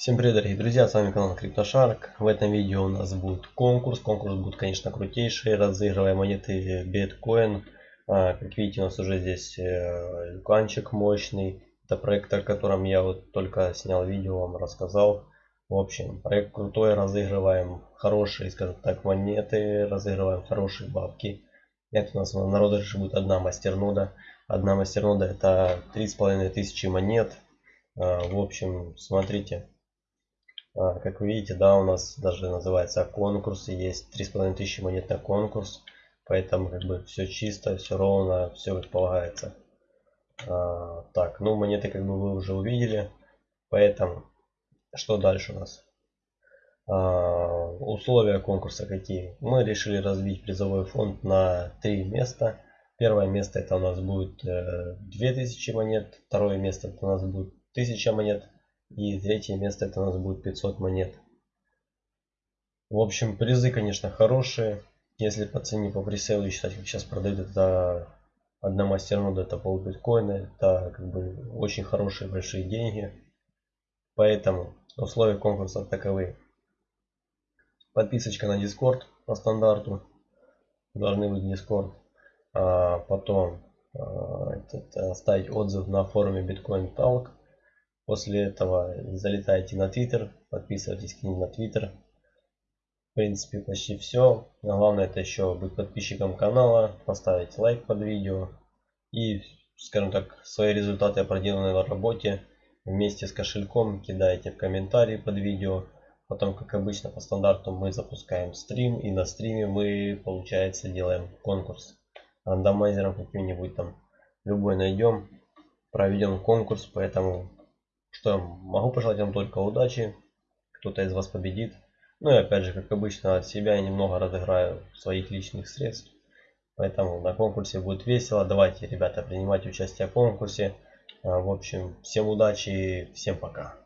Всем привет, дорогие друзья, с вами канал CryptoShark. В этом видео у нас будет конкурс. Конкурс будет, конечно, крутейший. Разыгрываем монеты биткоин. А, как видите, у нас уже здесь э, люканчик мощный. Это проект, о котором я вот только снял видео, вам рассказал. В общем, проект крутой, разыгрываем хорошие, скажем так, монеты, разыгрываем хорошие бабки. Это у нас на розыгрыше будет одна мастернода. Одна мастернода это три с половиной тысячи монет. А, в общем, смотрите, как вы видите, да, у нас даже называется конкурс, есть три с половиной тысячи монет на конкурс, поэтому как бы все чисто, все ровно, все как. А, так, ну монеты как бы вы уже увидели, поэтому что дальше у нас? А, условия конкурса какие? Мы решили разбить призовой фонд на три места. Первое место это у нас будет 2000 э, монет, второе место это у нас будет 1000 монет, и третье место это у нас будет 500 монет. В общем, призы, конечно, хорошие. Если по цене по пресейлу считать, как сейчас продают, это одна мастернода, это пол биткоина. Это как бы очень хорошие большие деньги. Поэтому условия конкурса таковы. Подписочка на Discord по стандарту. Должны быть Discord. А потом а, этот, оставить отзыв на форуме Bitcoin Talk. После этого залетайте на Twitter, подписывайтесь к ним на Twitter. В принципе, почти все. Но главное это еще быть подписчиком канала, поставить лайк под видео и, скажем так, свои результаты проделанной на работе вместе с кошельком кидайте в комментарии под видео. Потом, как обычно, по стандарту мы запускаем стрим и на стриме мы, получается, делаем конкурс. Рандомайзером каким-нибудь там любой найдем, проведем конкурс, поэтому что могу пожелать вам только удачи. Кто-то из вас победит. Ну и опять же, как обычно, от себя я немного разыграю своих личных средств. Поэтому на конкурсе будет весело. Давайте, ребята, принимать участие в конкурсе. А, в общем, всем удачи всем пока.